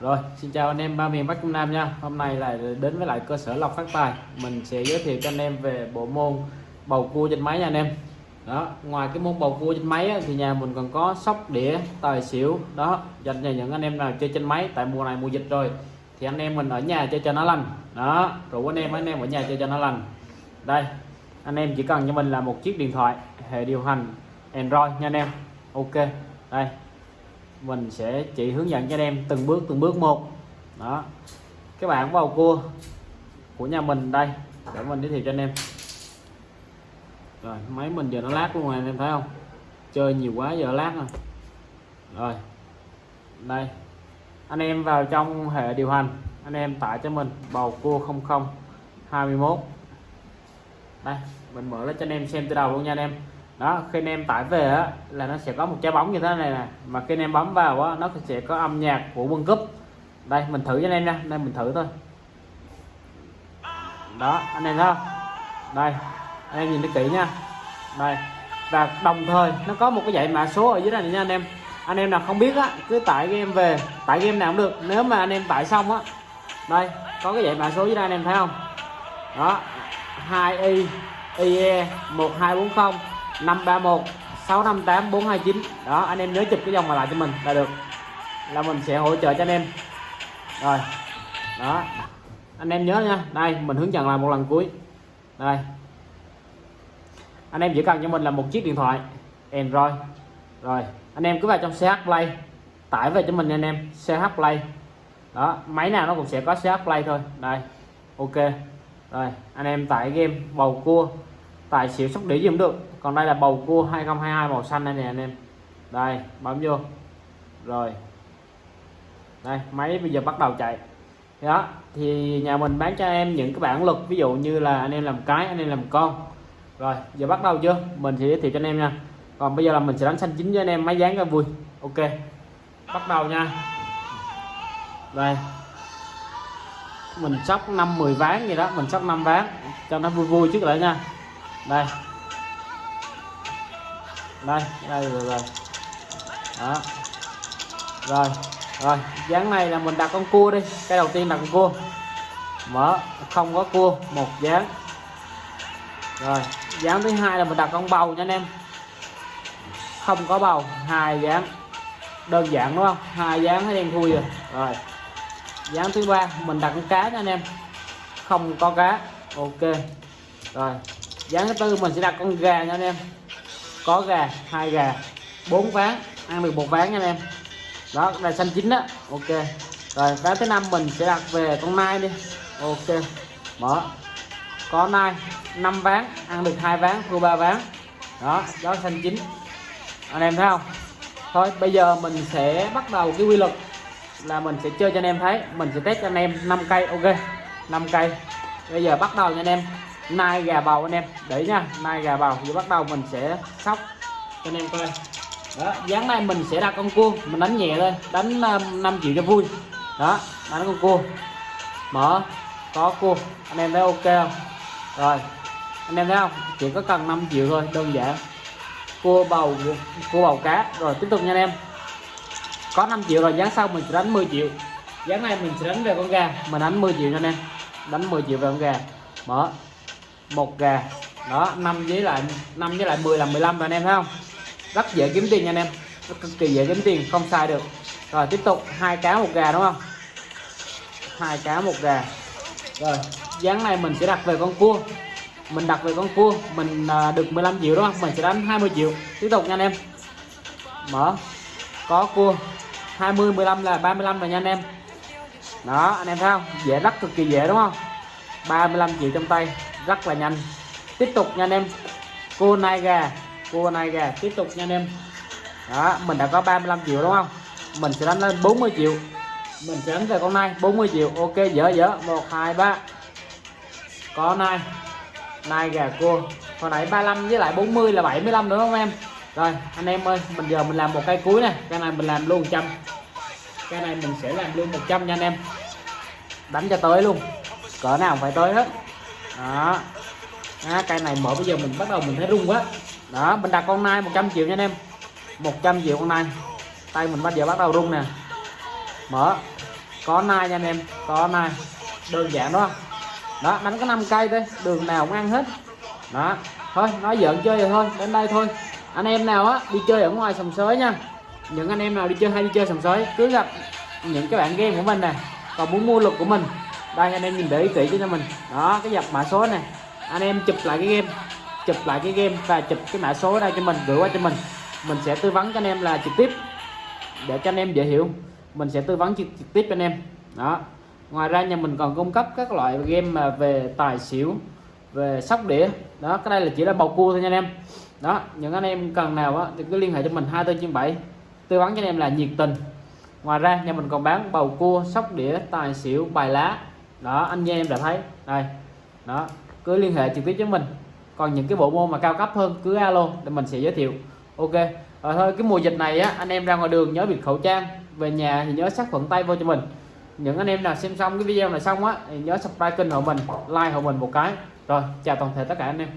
Rồi, xin chào anh em ba miền Bắc Trung Nam nha. Hôm nay lại đến với lại cơ sở lọc Phát Tài. Mình sẽ giới thiệu cho anh em về bộ môn bầu cua trên máy nha anh em. Đó, ngoài cái môn bầu cua trên máy á, thì nhà mình còn có sóc đĩa, tài xỉu đó dành cho những anh em nào chơi trên máy tại mùa này mùa dịch rồi thì anh em mình ở nhà chơi cho nó lành. Đó, rủ anh em anh em ở nhà chơi cho nó lành. Đây, anh em chỉ cần cho mình là một chiếc điện thoại hệ điều hành Android nha anh em. Ok. Đây, mình sẽ chỉ hướng dẫn cho anh em từng bước từng bước một. Đó. Các bạn vào cua của nhà mình đây, để mình giới thiệu cho anh em. Rồi, máy mình giờ nó lát luôn rồi, anh em thấy không? Chơi nhiều quá giờ lát rồi. Rồi, đây. Anh em vào trong hệ điều hành, anh em tải cho mình, bầu cua 00 21 đây, mình mở lên cho anh em xem từ đầu luôn nha anh em đó khi anh em tải về á, là nó sẽ có một trái bóng như thế này nè. Mà khi anh em bấm vào á, nó sẽ có âm nhạc của quân cúp đây mình thử cho anh em nha. Đây mình thử thôi. Đó anh em thấy không? Đây anh em nhìn nó kỹ nha. Đây và đồng thời nó có một cái dãy mã số ở dưới này nha anh em. Anh em nào không biết á cứ tải game về. Tải game nào cũng được. Nếu mà anh em tải xong á đây có cái dãy mã số dưới đây anh em thấy không? Đó 2 i ie 1240 531 658 429 đó, anh em nhớ chụp cái dòng mà lại cho mình là được. Là mình sẽ hỗ trợ cho anh em. Rồi, đó. Anh em nhớ nha. Đây, mình hướng dẫn lại một lần cuối. Đây. Anh em chỉ cần cho mình là một chiếc điện thoại, Android. Rồi, anh em cứ vào trong CH Play, tải về cho mình nha anh em CH Play. Đó, máy nào nó cũng sẽ có CH Play thôi. Đây, ok. Rồi, anh em tải game, bầu cua tài xỉu sóc đĩa gì cũng được. Còn đây là bầu cua 2022 màu xanh này nè anh em. Đây, bấm vô. Rồi. Đây, máy bây giờ bắt đầu chạy. Đó, thì nhà mình bán cho em những cái bản lực ví dụ như là anh em làm cái, anh em làm con. Rồi, giờ bắt đầu chưa? Mình sẽ giới thiệu cho anh em nha. Còn bây giờ là mình sẽ đánh xanh chính cho anh em, máy dán cho vui. Ok. Bắt đầu nha. Đây. Mình sóc 5 10 ván gì đó, mình sóc 5 ván cho nó vui vui trước lại nha đây. Đây đây, rồi rồi. Đó. Rồi rồi. Dáng này là mình đặt con cua đi. Cái đầu tiên đặt con cua. Mở, không có cua, một dáng. Rồi, dáng thứ hai là mình đặt con bầu nha anh em. Không có bầu, hai dáng. Đơn giản đúng không? Hai dáng thấy đen thui rồi. Rồi. Dáng thứ ba, mình đặt con cá nha anh em. Không có cá. Ok. Rồi dáng thứ tư mình sẽ đặt con gà nha anh em. Có gà, hai gà, bốn ván, ăn được một ván nha anh em. Đó, là xanh chín đó ok. Rồi, ván thứ năm mình sẽ đặt về con nai đi. Ok. Mở. Có nai 5 ván, ăn được hai ván, thua ba ván. Đó đó xanh chín. Anh em thấy không? Thôi, bây giờ mình sẽ bắt đầu cái quy luật là mình sẽ chơi cho anh em thấy. Mình sẽ test cho anh em 5 cây. Ok. 5 cây. Bây giờ bắt đầu nha anh em nai gà bầu anh em. Để nha nai gà bầu giờ bắt đầu mình sẽ sóc. Cho anh em coi. Đó, dáng này mình sẽ đặt con cua, mình đánh nhẹ thôi. Đánh ờ, 5 triệu cho vui. Đó, đánh con cua. Mở, có cua. Anh em thấy ok không? Rồi, anh em thấy không? Chỉ có cần 5 triệu thôi, đơn giản. Cua bầu cua bầu cá. Rồi, tiếp tục nha anh em. Có 5 triệu rồi, dáng sau mình sẽ đánh 10 triệu. Dáng này mình sẽ đánh về con gà. Mình đánh 10 triệu cho anh em. Đánh 10 triệu về con gà. Mở một gà đó 5 với lại 5 với lại 10 là 15 anh em thấy không? Rất dễ kiếm tiền anh em. Rất cực kỳ dễ kiếm tiền, không sai được. Rồi, tiếp tục, hai cá một gà đúng không? Hai cá một gà. Rồi, dáng này mình sẽ đặt về con cua. Mình đặt về con cua, mình à, được 15 triệu đúng không? Mình sẽ đánh 20 triệu. Tiếp tục nha anh em. Mở. Có cua. 20 15 là 35 rồi nha anh em. Đó, anh em thấy không? Dễ, rất cực kỳ dễ đúng không? 35 triệu trong tay rất là nhanh. Tiếp tục nha anh em. Cua nai gà cua nai gà tiếp tục nha anh em. Đó, mình đã có 35 triệu đúng không? Mình sẽ đánh lên 40 triệu. Mình sẽ đánh về con nai 40 triệu. Ok, dở dở. 1 2 3 có nai. Nai gà cua hồi nãy 35 với lại 40 là 75 nữa không em? Rồi, anh em ơi, mình giờ mình làm một cây cuối này cái này mình làm luôn 100 cái này mình sẽ làm luôn 100 nha anh em. Đánh cho tới luôn. Cỡ nào phải tới hết đó. À, cây này mở bây giờ mình bắt đầu mình thấy rung quá. Đó mình đặt con nai 100 triệu nha anh em. 100 triệu con nai. Tay mình bắt giờ bắt đầu rung nè. Mở. Có nai nha anh em có nai. Đơn giản đó. Đó đánh có 5 cây thôi đường nào cũng ăn hết. Đó. Thôi nói giỡn chơi rồi thôi đến đây thôi. Anh em nào á đi chơi ở ngoài sòng sới nha. Những anh em nào đi chơi hay đi chơi sòng sới cứ gặp những cái bạn game của mình nè. Còn muốn mua luật của mình đây anh em nhìn để ý kỹ cho mình. Đó cái dập mã số này. Anh em chụp lại cái game. Chụp lại cái game và chụp cái mã số đây cho mình gửi qua cho mình. Mình sẽ tư vấn cho anh em là trực tiếp. Để cho anh em dễ hiểu. Mình sẽ tư vấn trực, trực tiếp cho anh em. Đó. Ngoài ra nhà mình còn cung cấp các loại game mà về tài xỉu về sóc đĩa. Đó cái đây là chỉ là bầu cua thôi nha anh em. Đó những anh em cần nào á thì cứ liên hệ cho mình hai trên bảy. Tư vấn cho anh em là nhiệt tình. Ngoài ra nhà mình còn bán bầu cua sóc đĩa tài xỉu bài lá đó, anh chị em đã thấy. Đây, đó, cứ liên hệ trực tiếp với mình. Còn những cái bộ môn mà cao cấp hơn, cứ alo để mình sẽ giới thiệu. Ok, rồi thôi, cái mùa dịch này á, anh em ra ngoài đường nhớ bịt khẩu trang. Về nhà thì nhớ sát khuẩn tay vô cho mình. Những anh em nào xem xong cái video này xong á, thì nhớ subscribe kênh hộ mình, like hộ mình một cái. Rồi, chào toàn thể tất cả anh em.